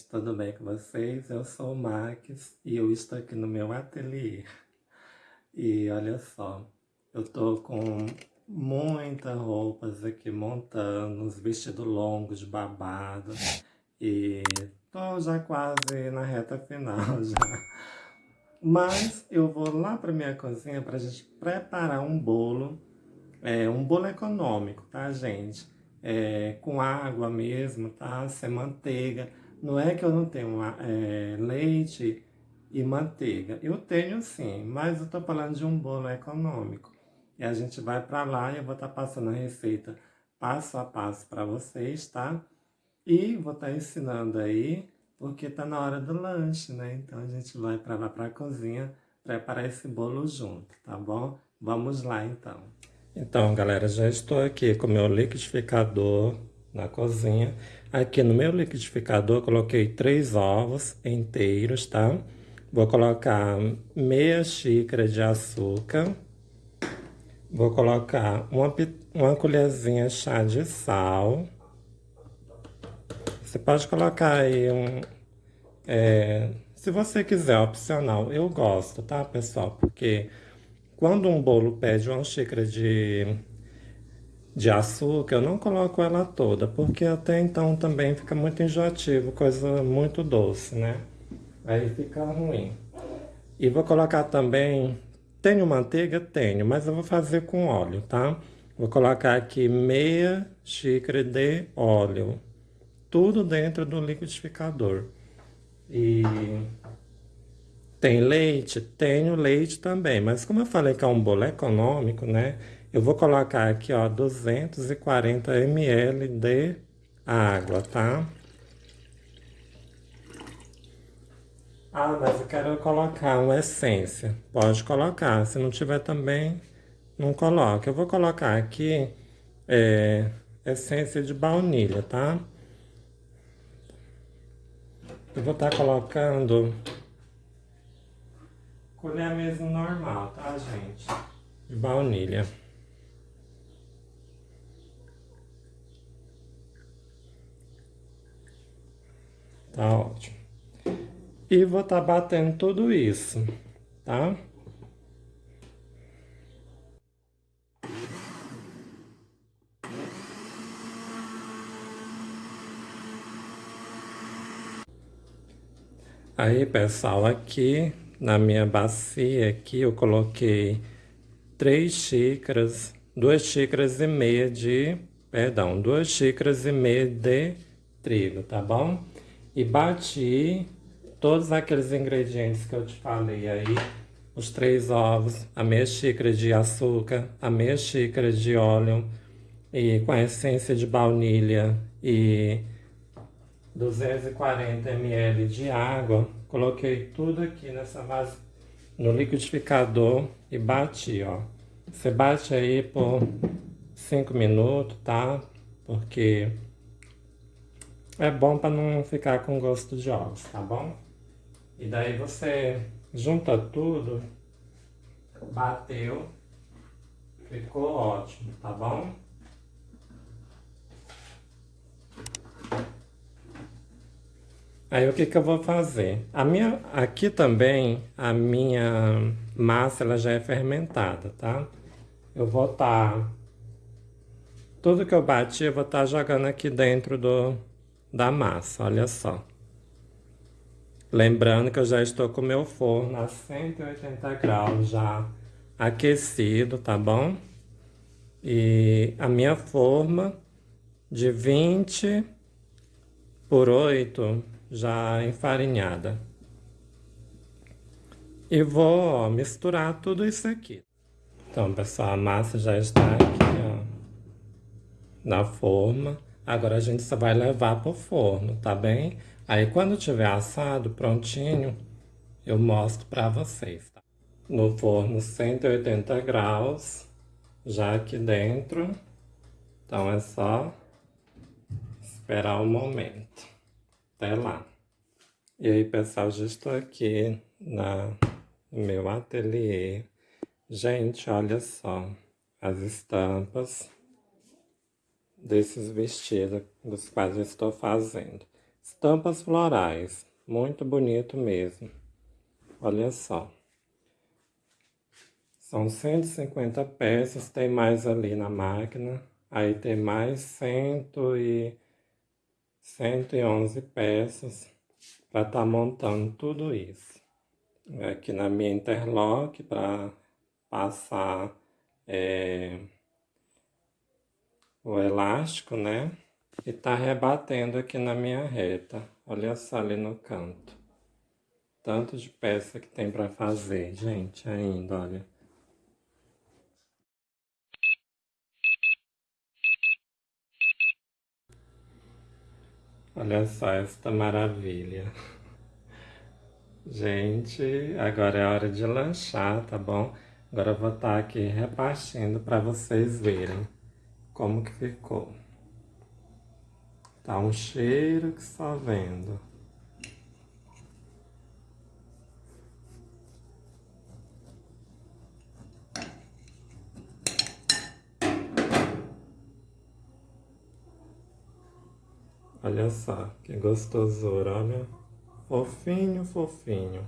Gente, tudo bem com vocês? Eu sou o Max e eu estou aqui no meu ateliê. E olha só, eu tô com muitas roupas aqui montando, uns vestidos longos de babado. E tô já quase na reta final já. Mas eu vou lá para minha cozinha para a gente preparar um bolo, é, um bolo econômico, tá gente? é, com água mesmo, tá? Sem manteiga. Não é que eu não tenho é, leite e manteiga. Eu tenho sim, mas eu tô falando de um bolo econômico. E a gente vai para lá e eu vou estar tá passando a receita passo a passo para vocês, tá? E vou estar tá ensinando aí, porque tá na hora do lanche, né? Então a gente vai para lá para a cozinha preparar esse bolo junto, tá bom? Vamos lá então. Então, galera, já estou aqui com meu liquidificador na cozinha. Aqui no meu liquidificador, coloquei três ovos inteiros, tá? Vou colocar meia xícara de açúcar. Vou colocar uma, uma colherzinha chá de sal. Você pode colocar aí um... É, se você quiser, opcional. Eu gosto, tá, pessoal? Porque quando um bolo pede uma xícara de, de açúcar, eu não coloco ela toda, porque até então também fica muito enjoativo, coisa muito doce, né? Aí fica ruim. E vou colocar também... Tenho manteiga? Tenho, mas eu vou fazer com óleo, tá? Vou colocar aqui meia xícara de óleo. Tudo dentro do liquidificador. E tem leite? Tenho leite também, mas como eu falei que é um bolo econômico, né? Eu vou colocar aqui, ó, 240 ml de água, tá? Ah, mas eu quero colocar uma essência. Pode colocar, se não tiver também, não coloque. Eu vou colocar aqui é, essência de baunilha, tá? Eu vou estar tá colocando Colher mesmo normal, tá, gente? De baunilha. Tá ótimo. E vou estar tá batendo tudo isso, tá? Aí, pessoal, aqui na minha bacia aqui eu coloquei três xícaras, duas xícaras e meia de, perdão, duas xícaras e meia de trigo, tá bom? E bati todos aqueles ingredientes que eu te falei aí, os três ovos, a meia xícara de açúcar, a meia xícara de óleo e com a essência de baunilha e 240 ml de água Coloquei tudo aqui nessa base, no liquidificador e bati, ó. Você bate aí por 5 minutos, tá? Porque é bom para não ficar com gosto de ovos, tá bom? E daí você junta tudo, bateu, ficou ótimo, tá bom? Aí o que que eu vou fazer? A minha, aqui também, a minha massa ela já é fermentada, tá? Eu vou estar... Tá, tudo que eu bati, eu vou estar tá jogando aqui dentro do, da massa, olha só. Lembrando que eu já estou com o meu forno a 180 graus já aquecido, tá bom? E a minha forma de 20 por 8 já enfarinhada. E vou ó, misturar tudo isso aqui. Então, pessoal, a massa já está aqui, ó, na forma. Agora a gente só vai levar para o forno, tá bem? Aí quando tiver assado, prontinho, eu mostro para vocês, tá? No forno 180 graus, já aqui dentro. Então é só esperar o momento. Até lá. E aí, pessoal, já estou aqui na, no meu ateliê. Gente, olha só as estampas desses vestidos dos quais eu estou fazendo. Estampas florais, muito bonito mesmo. Olha só. São 150 peças, tem mais ali na máquina. Aí tem mais cento e 111 peças para estar tá montando tudo isso. Aqui na minha interlock para passar é, o elástico, né? E tá rebatendo aqui na minha reta. Olha só ali no canto. Tanto de peça que tem para fazer, gente, ainda, olha. Olha só esta maravilha. Gente, agora é hora de lanchar, tá bom? Agora eu vou estar tá aqui repartindo para vocês verem como que ficou. Tá um cheiro que só vendo. Olha só, que gostosura, olha. Fofinho, fofinho.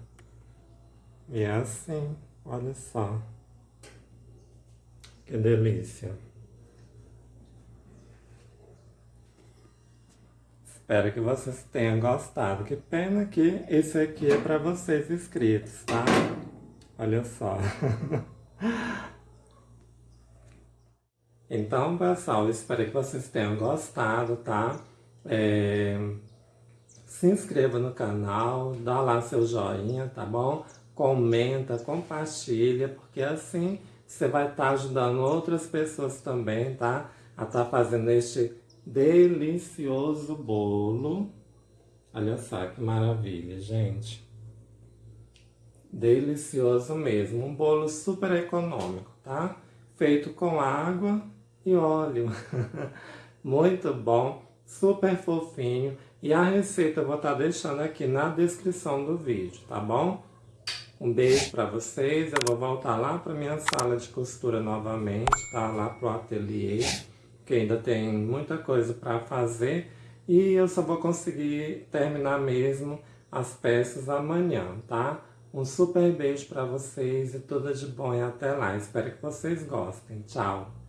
E é assim, olha só. Que delícia. Espero que vocês tenham gostado. Que pena que esse aqui é para vocês inscritos, tá? Olha só. então, pessoal, espero que vocês tenham gostado, tá? É, se inscreva no canal, dá lá seu joinha, tá bom? Comenta, compartilha, porque assim você vai estar tá ajudando outras pessoas também, tá? A estar tá fazendo este delicioso bolo. Olha só que maravilha, gente. Delicioso mesmo. Um bolo super econômico, tá? Feito com água e óleo. Muito bom super fofinho. E a receita eu vou estar tá deixando aqui na descrição do vídeo, tá bom? Um beijo para vocês, eu vou voltar lá para minha sala de costura novamente, tá? Lá pro ateliê, que ainda tem muita coisa para fazer. E eu só vou conseguir terminar mesmo as peças amanhã, tá? Um super beijo para vocês e tudo de bom e até lá. Espero que vocês gostem. Tchau!